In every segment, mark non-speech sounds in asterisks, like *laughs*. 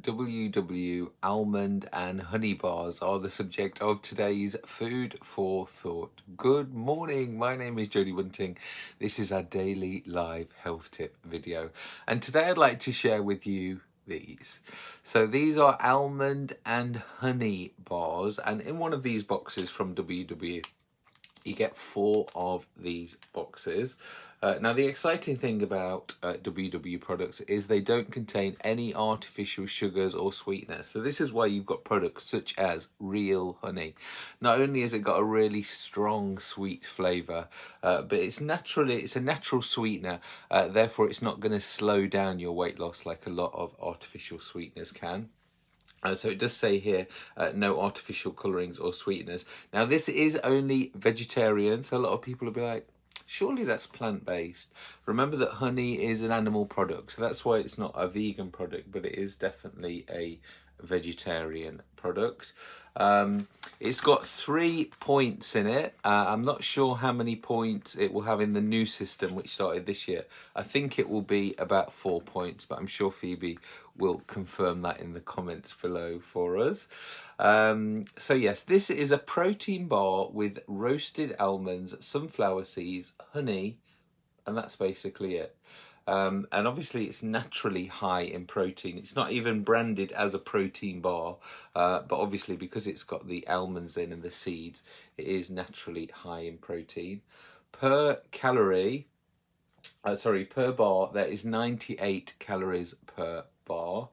WW almond and honey bars are the subject of today's food for thought. Good morning, my name is Jodie Bunting. This is our daily live health tip video and today I'd like to share with you these. So these are almond and honey bars and in one of these boxes from WW you get four of these boxes. Uh, now the exciting thing about uh, WW products is they don't contain any artificial sugars or sweeteners. So this is why you've got products such as real honey. Not only has it got a really strong sweet flavour, uh, but it's naturally it's a natural sweetener. Uh, therefore, it's not going to slow down your weight loss like a lot of artificial sweeteners can. Uh, so it does say here, uh, no artificial colourings or sweeteners. Now this is only vegetarian, so a lot of people will be like, surely that's plant-based. Remember that honey is an animal product, so that's why it's not a vegan product, but it is definitely a vegetarian product. Um, it's got three points in it. Uh, I'm not sure how many points it will have in the new system, which started this year. I think it will be about four points, but I'm sure Phoebe will confirm that in the comments below for us. Um, so yes, this is a protein bar with roasted almonds, sunflower seeds, honey, and that's basically it. Um, and obviously it's naturally high in protein. It's not even branded as a protein bar, uh, but obviously because it's got the almonds in and the seeds, it is naturally high in protein. Per calorie, uh, sorry, per bar, there is 98 calories per bar.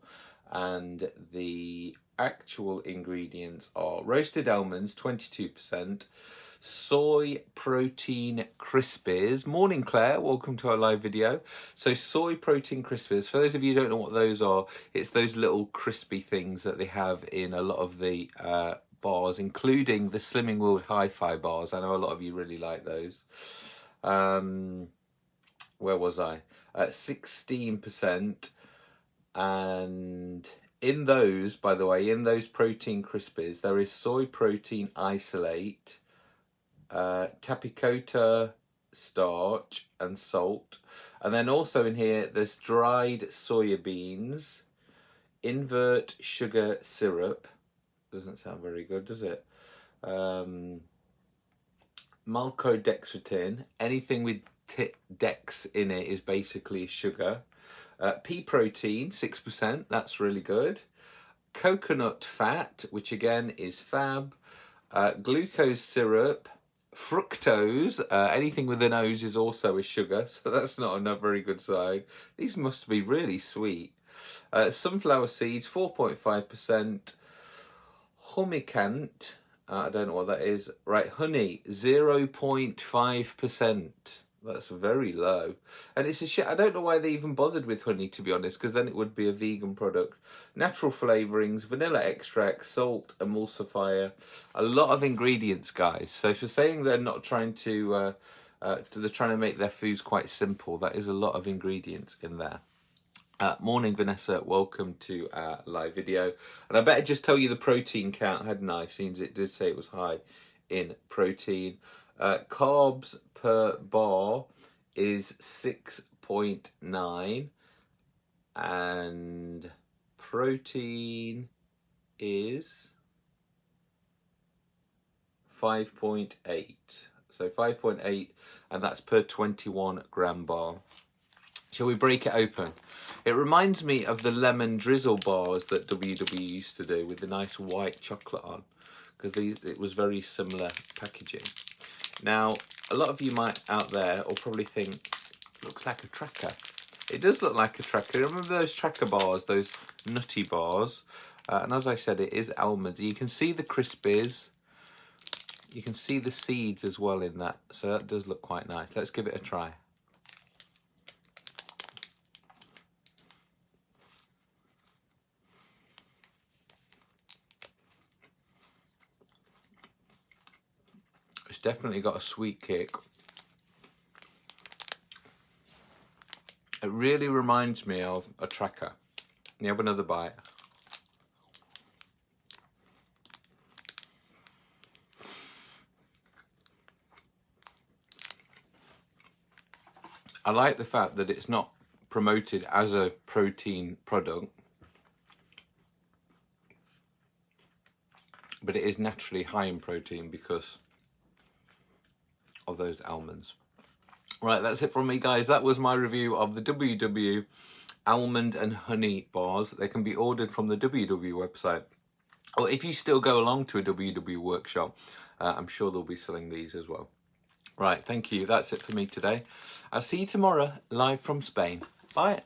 And the actual ingredients are roasted almonds, 22%, soy protein crispies. Morning, Claire. Welcome to our live video. So soy protein crispies, for those of you who don't know what those are, it's those little crispy things that they have in a lot of the uh, bars, including the Slimming World Hi-Fi bars. I know a lot of you really like those. Um, where was I? At 16% and in those, by the way, in those protein crispies, there is soy protein isolate, uh, tapioca starch and salt. And then also in here, there's dried soya beans, invert sugar syrup. Doesn't sound very good, does it? Um, maltodextrin. Anything with dex in it is basically sugar. Uh, pea protein, 6%. That's really good. Coconut fat, which again is fab. Uh, glucose syrup, Fructose, uh, anything with an O's is also a sugar, *laughs* so that's not a very good sign. These must be really sweet. Uh, sunflower seeds, 4.5%. Humectant, uh, I don't know what that is. Right, honey, 0.5%. That's very low. And it's a shit. I don't know why they even bothered with honey, to be honest, because then it would be a vegan product. Natural flavourings, vanilla extract, salt, emulsifier. A lot of ingredients, guys. So for saying they're not trying to, uh, uh, they're trying to make their foods quite simple, that is a lot of ingredients in there. Uh, morning, Vanessa. Welcome to our live video. And I better just tell you the protein count, hadn't I? Since it did say it was high in protein. Uh, carbs per bar is 6.9 and protein is 5.8 so 5.8 and that's per 21 gram bar. Shall we break it open? It reminds me of the lemon drizzle bars that WW used to do with the nice white chocolate on because it was very similar packaging now, a lot of you might out there will probably think, looks like a tracker. It does look like a tracker. Remember those tracker bars, those nutty bars? Uh, and as I said, it is almonds. You can see the crispies. You can see the seeds as well in that. So that does look quite nice. Let's give it a try. Definitely got a sweet kick. It really reminds me of a tracker. You have another bite. I like the fact that it's not promoted as a protein product. but it is naturally high in protein because of those almonds. Right, that's it from me, guys. That was my review of the WW almond and honey bars. They can be ordered from the WW website. Or if you still go along to a WW workshop, uh, I'm sure they'll be selling these as well. Right, thank you. That's it for me today. I'll see you tomorrow, live from Spain. Bye.